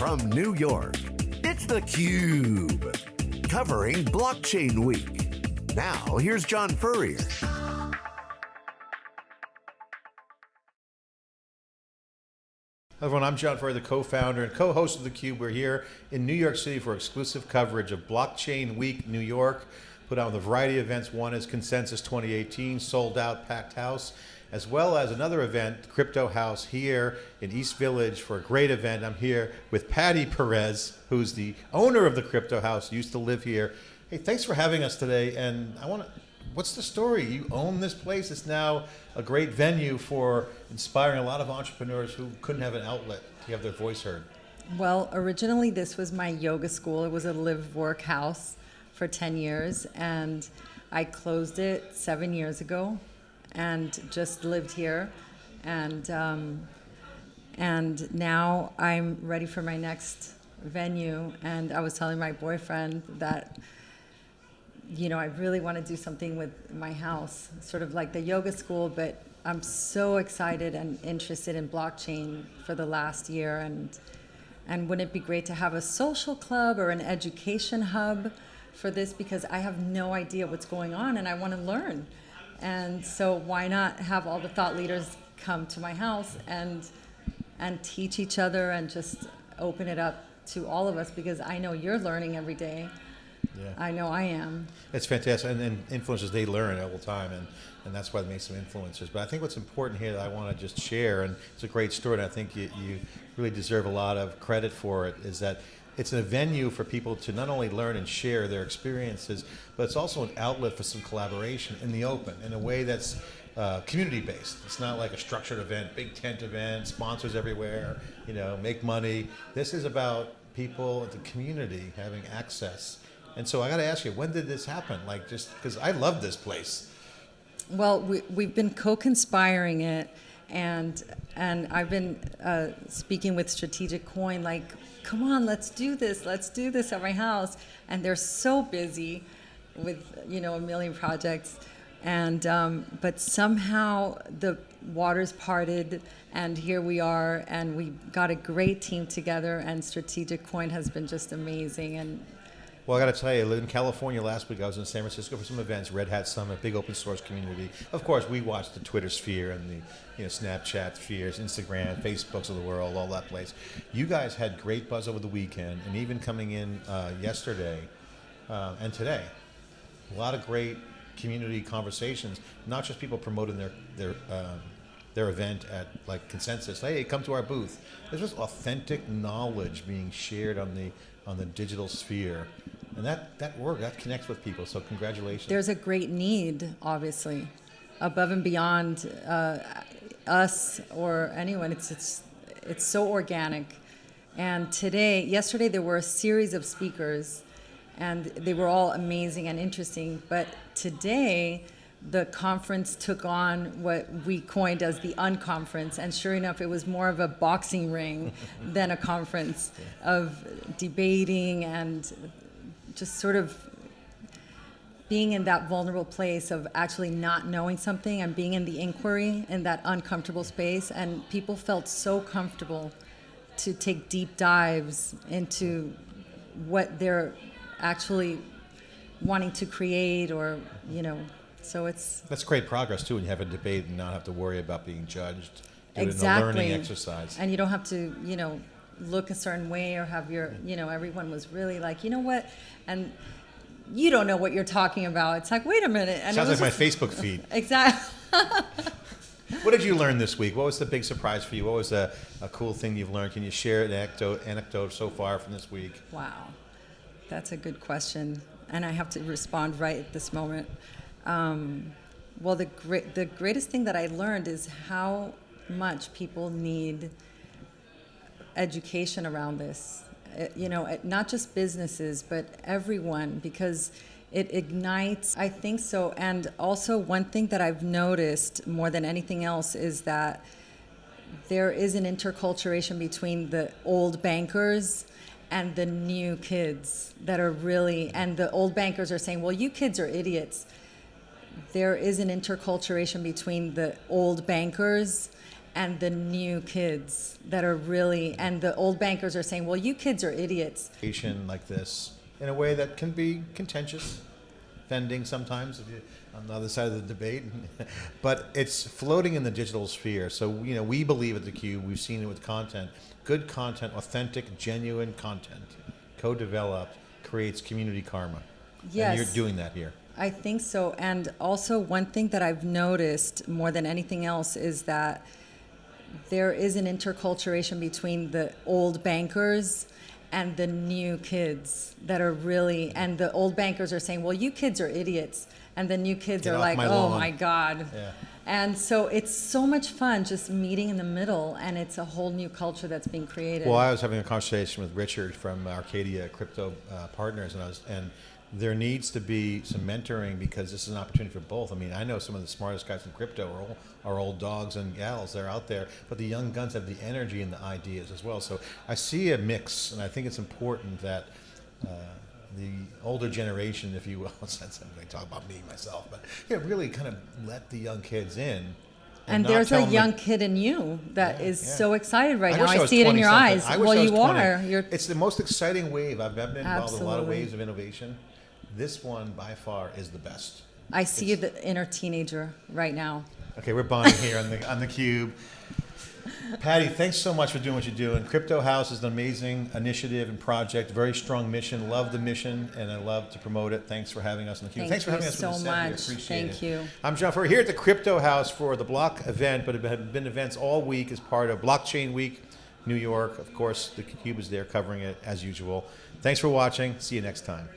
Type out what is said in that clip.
from New York, it's theCUBE. Covering Blockchain Week. Now, here's John Furrier. Hi everyone, I'm John Furrier, the co-founder and co-host of theCUBE. We're here in New York City for exclusive coverage of Blockchain Week New York. Put on a variety of events. One is Consensus 2018, sold out, packed house as well as another event, Crypto House here in East Village for a great event. I'm here with Patty Perez, who's the owner of the Crypto House, used to live here. Hey, thanks for having us today. And I want to, what's the story? You own this place. It's now a great venue for inspiring a lot of entrepreneurs who couldn't have an outlet to have their voice heard. Well, originally this was my yoga school. It was a live work house for 10 years and I closed it seven years ago and just lived here. And, um, and now I'm ready for my next venue. And I was telling my boyfriend that, you know, I really want to do something with my house, sort of like the yoga school, but I'm so excited and interested in blockchain for the last year. And, and wouldn't it be great to have a social club or an education hub for this? Because I have no idea what's going on and I want to learn. And so why not have all the thought leaders come to my house and and teach each other and just open it up to all of us because I know you're learning every day. Yeah. I know I am. It's fantastic, and, and influencers, they learn all the time, and, and that's why they make some influencers. But I think what's important here that I want to just share, and it's a great story, and I think you, you really deserve a lot of credit for it, is that it's a venue for people to not only learn and share their experiences, but it's also an outlet for some collaboration in the open in a way that's uh, community based. It's not like a structured event, big tent event, sponsors everywhere, you know, make money. This is about people, the community having access. And so I got to ask you, when did this happen? Like just because I love this place. Well, we, we've been co-conspiring it and and I've been uh, speaking with Strategic Coin like come on, let's do this, let's do this at my house. And they're so busy with, you know, a million projects. And, um, but somehow the waters parted and here we are and we got a great team together and Strategic Coin has been just amazing. And well, I got to tell you, in California last week, I was in San Francisco for some events, Red Hat Summit, big open source community. Of course, we watched the Twitter sphere and the you know Snapchat spheres, Instagram, Facebooks of the world, all that place. You guys had great buzz over the weekend, and even coming in uh, yesterday uh, and today, a lot of great community conversations. Not just people promoting their their um, their event at like consensus. Hey, come to our booth. There's just authentic knowledge being shared on the on the digital sphere. And that, that work, that connects with people, so congratulations. There's a great need, obviously, above and beyond uh, us or anyone. It's, it's, it's so organic. And today, yesterday, there were a series of speakers, and they were all amazing and interesting. But today, the conference took on what we coined as the unconference, and sure enough, it was more of a boxing ring than a conference of debating and just sort of being in that vulnerable place of actually not knowing something and being in the inquiry in that uncomfortable space, and people felt so comfortable to take deep dives into what they're actually wanting to create or, you know, so it's that's great progress too, when you have a debate and not have to worry about being judged. Do exactly. a learning exercise. And you don't have to, you know, look a certain way or have your, you know, everyone was really like, you know what, and you don't know what you're talking about. It's like, wait a minute. And Sounds like just, my Facebook feed. exactly. what did you learn this week? What was the big surprise for you? What was a, a cool thing you've learned? Can you share an anecdote, anecdote so far from this week? Wow, that's a good question. And I have to respond right at this moment. Um, well, the, great, the greatest thing that I learned is how much people need education around this. Uh, you know, uh, not just businesses, but everyone, because it ignites, I think so. And also one thing that I've noticed more than anything else is that there is an interculturation between the old bankers and the new kids that are really, and the old bankers are saying, well, you kids are idiots there is an interculturation between the old bankers and the new kids that are really and the old bankers are saying, "Well, you kids are idiots." Like this in a way that can be contentious, offending sometimes if you on the other side of the debate, but it's floating in the digital sphere. So you know we believe at the Cube. We've seen it with content, good content, authentic, genuine content, co-developed creates community karma. Yes, And you're doing that here. I think so. And also, one thing that I've noticed more than anything else is that there is an interculturation between the old bankers and the new kids that are really, and the old bankers are saying, well, you kids are idiots. And the new kids Get are like, my oh lawn." my God. Yeah. And so it's so much fun just meeting in the middle, and it's a whole new culture that's being created. Well, I was having a conversation with Richard from Arcadia Crypto uh, Partners, and I was, and there needs to be some mentoring because this is an opportunity for both. I mean, I know some of the smartest guys in crypto are, all, are old dogs and gals. They're out there, but the young guns have the energy and the ideas as well. So I see a mix, and I think it's important that. Uh, the older generation, if you will, since I'm going to talk about me myself, but yeah, really kind of let the young kids in. and not there's a young kid in you that is Yeah, yeah. so excited right now. wish I see it in your something. eyes. I well, you 20. are. You're It's the most exciting wave. I've been involved in a lot of waves of innovation. This one, by far, is the best. I see you, the inner teenager, right now. Okay, we're bonding here on the on the cube. Patty, thanks so much for doing what you're doing. Crypto House is an amazing initiative and project. Very strong mission. Love the mission, and I love to promote it. Thanks for having us on the cube. Thank thanks for having us so with the set. We much. Thank it. you. I'm John. We're here at the Crypto House for the Block event, but it have been events all week as part of Blockchain Week, New York. Of course, the cube is there covering it as usual. Thanks for watching. See you next time.